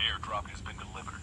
Airdrop has been delivered.